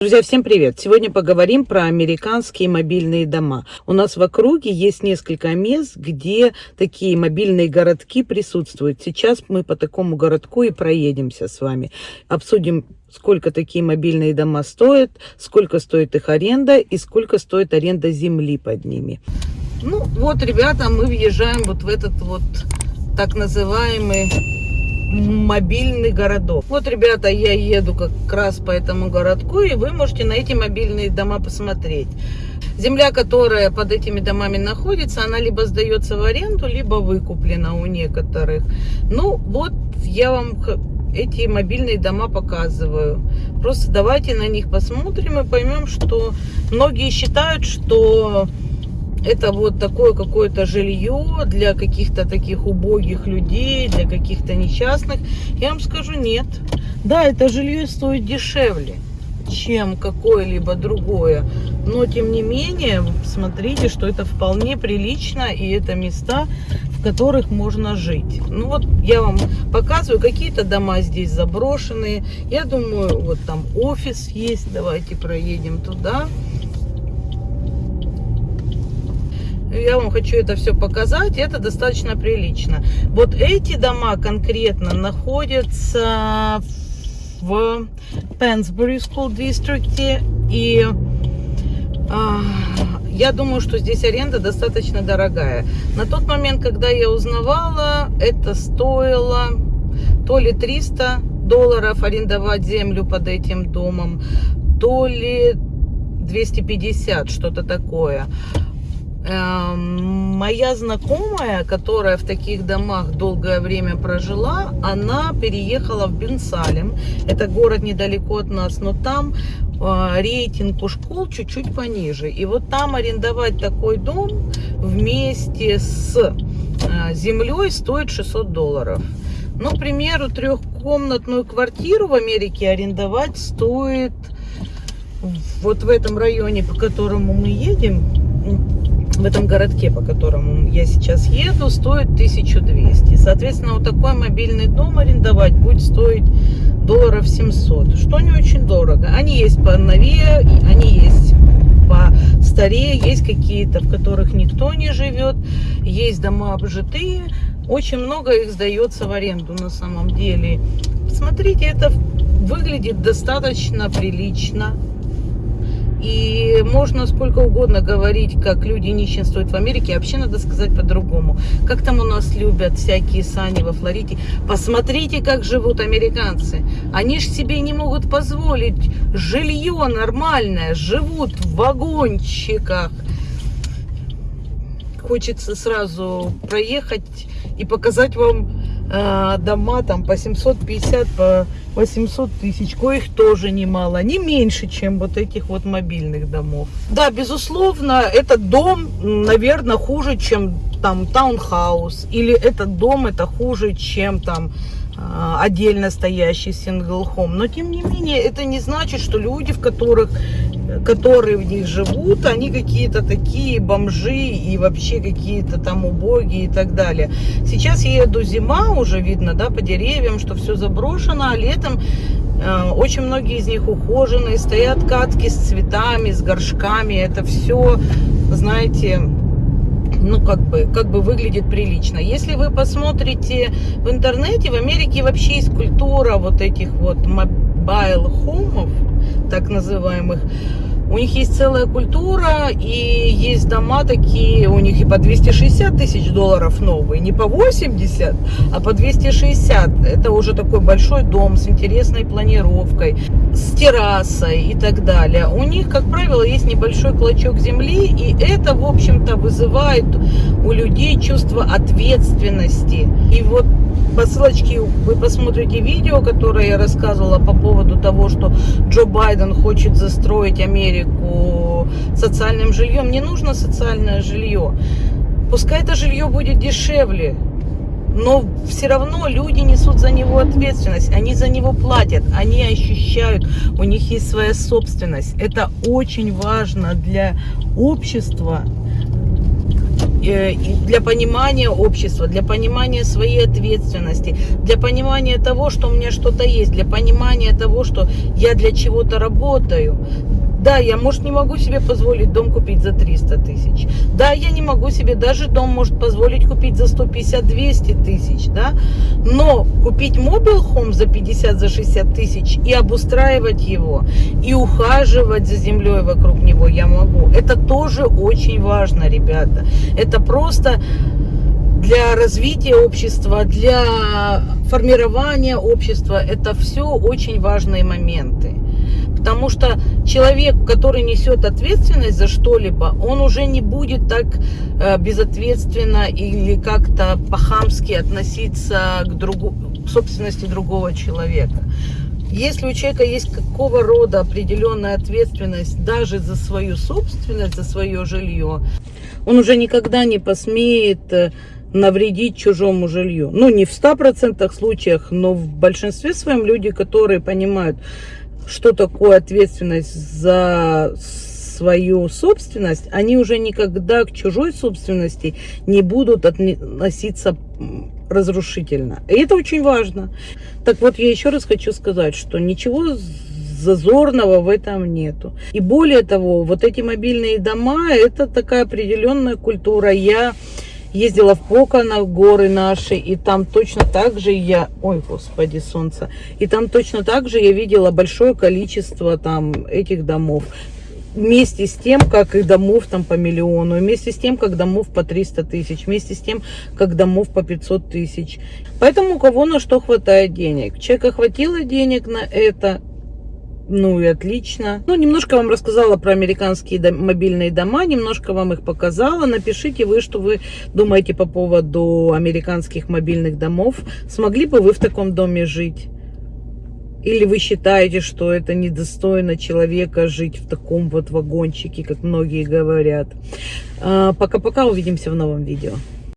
Друзья, всем привет! Сегодня поговорим про американские мобильные дома. У нас в округе есть несколько мест, где такие мобильные городки присутствуют. Сейчас мы по такому городку и проедемся с вами. Обсудим, сколько такие мобильные дома стоят, сколько стоит их аренда и сколько стоит аренда земли под ними. Ну вот, ребята, мы въезжаем вот в этот вот так называемый мобильный городок. Вот, ребята, я еду как раз по этому городку, и вы можете на эти мобильные дома посмотреть. Земля, которая под этими домами находится, она либо сдается в аренду, либо выкуплена у некоторых. Ну, вот я вам эти мобильные дома показываю. Просто давайте на них посмотрим и поймем, что многие считают, что это вот такое какое-то жилье для каких-то таких убогих людей, для каких-то несчастных. Я вам скажу, нет. Да, это жилье стоит дешевле, чем какое-либо другое. Но, тем не менее, смотрите, что это вполне прилично, и это места, в которых можно жить. Ну вот, я вам показываю, какие-то дома здесь заброшенные. Я думаю, вот там офис есть. Давайте проедем туда. Я вам хочу это все показать, это достаточно прилично. Вот эти дома конкретно находятся в Пенсбери School District, и а, я думаю, что здесь аренда достаточно дорогая. На тот момент, когда я узнавала, это стоило то ли 300 долларов арендовать землю под этим домом, то ли 250, что-то такое. Эм, моя знакомая, которая в таких домах долгое время прожила, она переехала в Бенсалем. Это город недалеко от нас, но там э, рейтинг у школ чуть-чуть пониже. И вот там арендовать такой дом вместе с э, землей стоит 600 долларов. Ну, к примеру, трехкомнатную квартиру в Америке арендовать стоит вот в этом районе, по которому мы едем, в этом городке, по которому я сейчас еду, стоит 1200. Соответственно, вот такой мобильный дом арендовать будет стоить долларов 700, что не очень дорого. Они есть по новее, они есть по старее, есть какие-то, в которых никто не живет, есть дома обжитые, очень много их сдается в аренду на самом деле. Смотрите, это выглядит достаточно прилично. И можно сколько угодно говорить, как люди нищенствуют в Америке. Вообще надо сказать по-другому. Как там у нас любят всякие сани во Флориде. Посмотрите, как живут американцы. Они же себе не могут позволить жилье нормальное. Живут в вагончиках. Хочется сразу проехать и показать вам дома там по 750, по 800 тысяч, коих тоже немало, не меньше, чем вот этих вот мобильных домов. Да, безусловно, этот дом, наверное, хуже, чем там таунхаус, или этот дом это хуже, чем там а, отдельно стоящий сингл хом. Но тем не менее, это не значит, что люди, в которых, которые в них живут, они какие-то такие бомжи и вообще какие-то там убогие и так далее. Сейчас идет зима, уже видно, да, по деревьям, что все заброшено, а летом э, очень многие из них ухоженные, стоят кадки с цветами, с горшками. Это все, знаете, ну, как бы, как бы выглядит прилично. Если вы посмотрите в интернете, в Америке вообще есть культура вот этих вот mobile home ов, так называемых, у них есть целая культура, и есть дома такие, у них и по 260 тысяч долларов новые, не по 80, а по 260. Это уже такой большой дом с интересной планировкой, с террасой и так далее. У них, как правило, есть небольшой клочок земли, и это, в общем-то, вызывает у людей чувство ответственности. И вот по ссылочке вы посмотрите видео, которое я рассказывала по поводу того, что Джо Байден хочет застроить Америку социальным жильем. Не нужно социальное жилье. Пускай это жилье будет дешевле, но все равно люди несут за него ответственность, они за него платят, они ощущают, у них есть своя собственность. Это очень важно для общества, для понимания общества, для понимания своей ответственности, для понимания того, что у меня что-то есть, для понимания того, что я для чего-то работаю. Да, я, может, не могу себе позволить дом купить за 300 тысяч. Да, я не могу себе даже дом, может, позволить купить за 150-200 тысяч, да. Но купить мобил хом за 50, за 60 тысяч и обустраивать его, и ухаживать за землей вокруг него я могу. Это тоже очень важно, ребята. Это просто для развития общества, для формирования общества. Это все очень важные моменты. Потому что человек, который несет ответственность за что-либо, он уже не будет так э, безответственно или как-то по-хамски относиться к, другу, к собственности другого человека. Если у человека есть какого рода определенная ответственность даже за свою собственность, за свое жилье, он уже никогда не посмеет э, навредить чужому жилью. Ну, не в 100% случаях, но в большинстве своем люди, которые понимают, что такое ответственность за свою собственность, они уже никогда к чужой собственности не будут относиться разрушительно. И это очень важно. Так вот, я еще раз хочу сказать, что ничего зазорного в этом нету. И более того, вот эти мобильные дома, это такая определенная культура. Я ездила в Пока на горы наши, и там точно так же я, ой, господи, солнце, и там точно так же я видела большое количество там этих домов. Вместе с тем, как и домов там по миллиону, вместе с тем, как домов по 300 тысяч, вместе с тем, как домов по 500 тысяч. Поэтому у кого на что хватает денег. Человека хватило денег на это, ну и отлично. Ну, немножко вам рассказала про американские дом, мобильные дома, немножко вам их показала. Напишите вы, что вы думаете по поводу американских мобильных домов. Смогли бы вы в таком доме жить? Или вы считаете, что это недостойно человека жить в таком вот вагончике, как многие говорят? А, пока-пока, увидимся в новом видео.